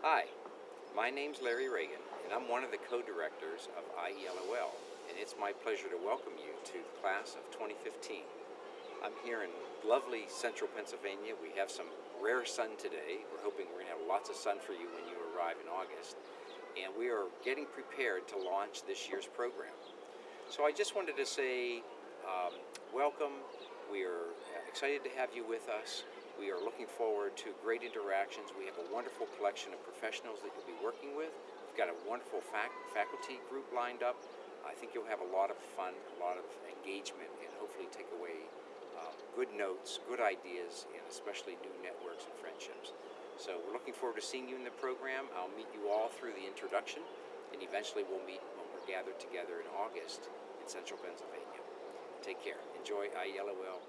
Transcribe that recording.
Hi, my name's Larry Ragan, and I'm one of the co-directors of IELOL, and it's my pleasure to welcome you to the class of 2015. I'm here in lovely central Pennsylvania. We have some rare sun today. We're hoping we're going to have lots of sun for you when you arrive in August. And we are getting prepared to launch this year's program. So I just wanted to say um, welcome. We are excited to have you with us. We are looking forward to great interactions. We have a wonderful collection of professionals that you'll be working with. We've got a wonderful fac faculty group lined up. I think you'll have a lot of fun, a lot of engagement, and hopefully take away um, good notes, good ideas, and especially new networks and friendships. So we're looking forward to seeing you in the program. I'll meet you all through the introduction, and eventually we'll meet when we're gathered together in August in central Pennsylvania. Take care. Enjoy IELOL